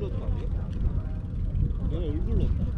내가 얼굴로 그래